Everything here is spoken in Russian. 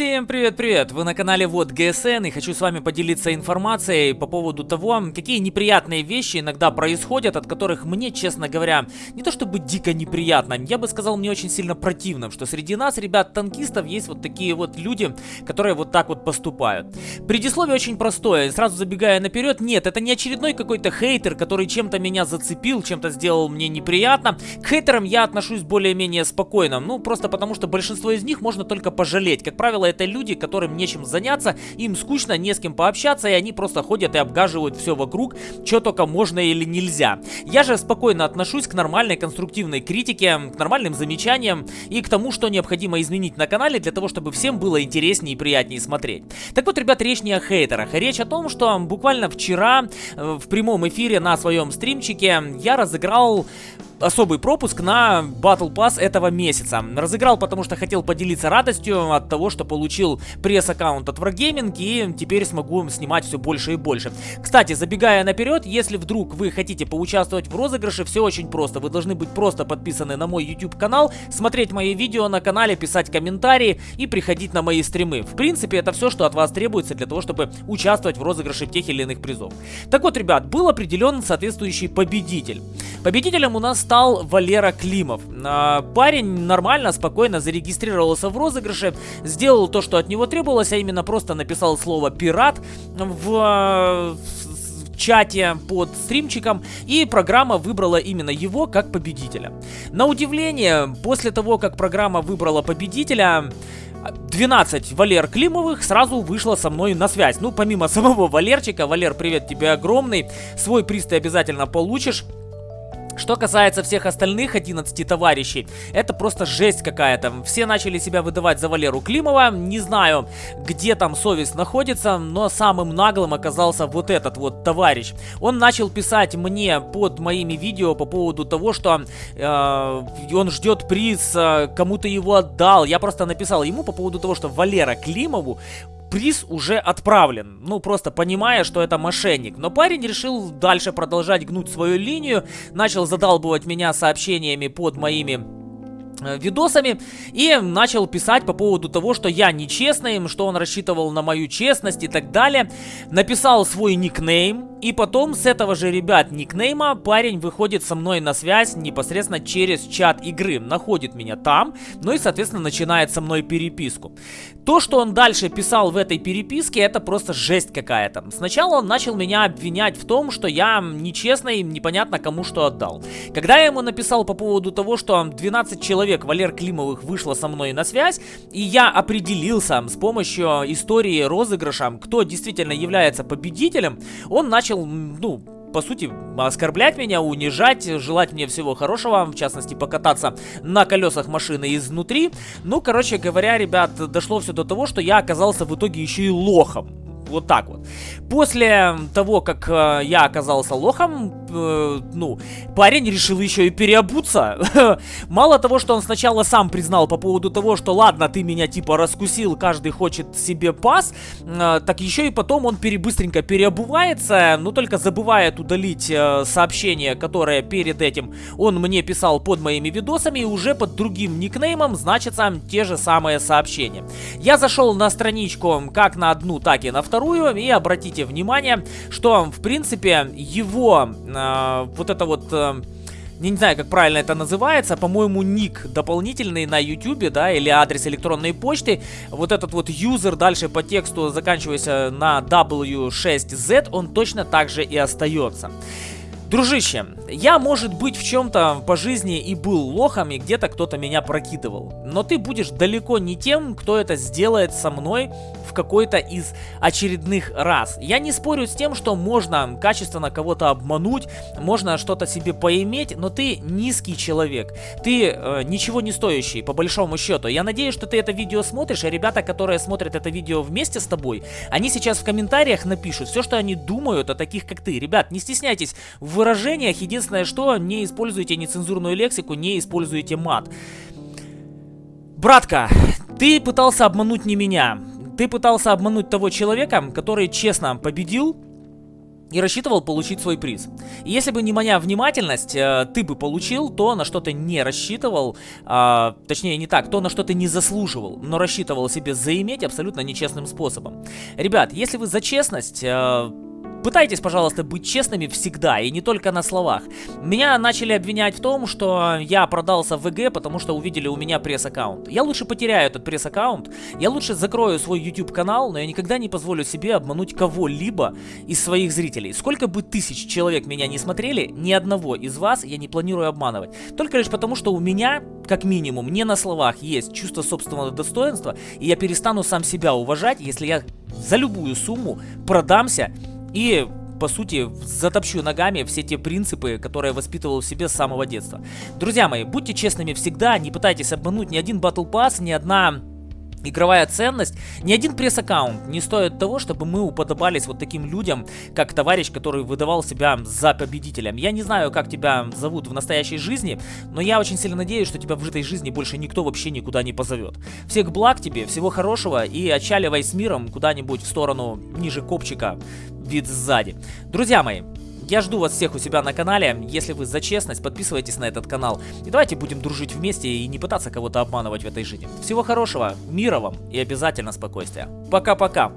Всем привет-привет! Вы на канале Вот ГСН и хочу с вами поделиться информацией по поводу того, какие неприятные вещи иногда происходят, от которых мне, честно говоря, не то чтобы дико неприятно, я бы сказал мне очень сильно противно, что среди нас, ребят-танкистов, есть вот такие вот люди, которые вот так вот поступают. Предисловие очень простое, сразу забегая наперед, нет, это не очередной какой-то хейтер, который чем-то меня зацепил, чем-то сделал мне неприятно. К хейтерам я отношусь более-менее спокойно, ну просто потому что большинство из них можно только пожалеть, как правило, это люди, которым нечем заняться, им скучно, не с кем пообщаться, и они просто ходят и обгаживают все вокруг, что только можно или нельзя. Я же спокойно отношусь к нормальной конструктивной критике, к нормальным замечаниям и к тому, что необходимо изменить на канале для того, чтобы всем было интереснее и приятнее смотреть. Так вот, ребят, речь не о хейтерах, речь о том, что буквально вчера э, в прямом эфире на своем стримчике я разыграл особый пропуск на Battle Pass этого месяца. Разыграл, потому что хотел поделиться радостью от того, что получил пресс-аккаунт от Wargaming и теперь смогу снимать все больше и больше. Кстати, забегая наперед, если вдруг вы хотите поучаствовать в розыгрыше, все очень просто. Вы должны быть просто подписаны на мой YouTube канал, смотреть мои видео на канале, писать комментарии и приходить на мои стримы. В принципе, это все, что от вас требуется для того, чтобы участвовать в розыгрыше тех или иных призов. Так вот, ребят, был определен соответствующий победитель. Победителем у нас стал Валера Климов. А, парень нормально, спокойно зарегистрировался в розыгрыше, сделал то, что от него требовалось, а именно просто написал слово «пират» в чате под стримчиком, и программа выбрала именно его как победителя. На удивление, после того, как программа выбрала победителя, 12 Валер Климовых сразу вышло со мной на связь. Ну, помимо самого Валерчика, Валер, привет тебе огромный, свой приз ты обязательно получишь. Что касается всех остальных 11 товарищей, это просто жесть какая-то. Все начали себя выдавать за Валеру Климова. Не знаю, где там совесть находится, но самым наглым оказался вот этот вот товарищ. Он начал писать мне под моими видео по поводу того, что э, он ждет приз, э, кому-то его отдал. Я просто написал ему по поводу того, что Валера Климову приз уже отправлен. Ну, просто понимая, что это мошенник. Но парень решил дальше продолжать гнуть свою линию, начал задалбывать меня сообщениями под моими видосами и начал писать по поводу того, что я нечестный, что он рассчитывал на мою честность и так далее. Написал свой никнейм, и потом с этого же, ребят, никнейма парень выходит со мной на связь непосредственно через чат игры, находит меня там, ну и, соответственно, начинает со мной переписку. То, что он дальше писал в этой переписке, это просто жесть какая-то. Сначала он начал меня обвинять в том, что я нечестный, непонятно кому что отдал. Когда я ему написал по поводу того, что 12 человек человек, Валер Климовых, вышла со мной на связь, и я определился с помощью истории розыгрыша, кто действительно является победителем, он начал, ну, по сути, оскорблять меня, унижать, желать мне всего хорошего, в частности, покататься на колесах машины изнутри. Ну, короче говоря, ребят, дошло все до того, что я оказался в итоге еще и лохом. Вот так вот. После того, как э, я оказался лохом, э, ну, парень решил еще и переобуться. Мало того, что он сначала сам признал по поводу того, что ладно, ты меня типа раскусил, каждый хочет себе пас, э, так еще и потом он перебыстренько переобувается, но только забывает удалить э, сообщение, которое перед этим он мне писал под моими видосами, и уже под другим никнеймом значатся те же самые сообщения. Я зашел на страничку как на одну, так и на вторую. И обратите внимание, что в принципе его вот это вот... Э, не знаю, как правильно это называется, по-моему, ник дополнительный на YouTube, да, или адрес электронной почты. Вот этот вот юзер дальше по тексту, заканчиваясь на W6Z, он точно так же и остается. Дружище, я, может быть, в чем-то по жизни и был лохом, и где-то кто-то меня прокидывал. Но ты будешь далеко не тем, кто это сделает со мной в какой-то из очередных раз. Я не спорю с тем, что можно качественно кого-то обмануть, можно что-то себе поиметь, но ты низкий человек. Ты э, ничего не стоящий, по большому счету. Я надеюсь, что ты это видео смотришь, а ребята, которые смотрят это видео вместе с тобой, они сейчас в комментариях напишут все, что они думают о таких, как ты. Ребят, не стесняйтесь в выражениях. Единственное, что не используйте нецензурную лексику, не используйте мат. Братка, ты пытался обмануть не меня. Ты пытался обмануть того человека, который честно победил и рассчитывал получить свой приз. Если бы не моя внимательность, э, ты бы получил то, на что ты не рассчитывал, э, точнее не так, то, на что ты не заслуживал, но рассчитывал себе заиметь абсолютно нечестным способом. Ребят, если вы за честность... Э, Пытайтесь, пожалуйста, быть честными всегда, и не только на словах. Меня начали обвинять в том, что я продался в ВГ, потому что увидели у меня пресс-аккаунт. Я лучше потеряю этот пресс-аккаунт, я лучше закрою свой YouTube-канал, но я никогда не позволю себе обмануть кого-либо из своих зрителей. Сколько бы тысяч человек меня не смотрели, ни одного из вас я не планирую обманывать. Только лишь потому, что у меня, как минимум, не на словах есть чувство собственного достоинства, и я перестану сам себя уважать, если я за любую сумму продамся и по сути, затопчу ногами все те принципы, которые воспитывал в себе с самого детства. Друзья мои, будьте честными всегда, не пытайтесь обмануть ни один Battle Pass, ни одна игровая ценность, ни один пресс-аккаунт не стоит того, чтобы мы уподобались вот таким людям, как товарищ, который выдавал себя за победителем. Я не знаю, как тебя зовут в настоящей жизни, но я очень сильно надеюсь, что тебя в этой жизни больше никто вообще никуда не позовет. Всех благ тебе, всего хорошего и отчаливай с миром куда-нибудь в сторону ниже копчика, вид сзади. Друзья мои, я жду вас всех у себя на канале. Если вы за честность, подписывайтесь на этот канал. И давайте будем дружить вместе и не пытаться кого-то обманывать в этой жизни. Всего хорошего, мира вам и обязательно спокойствия. Пока-пока.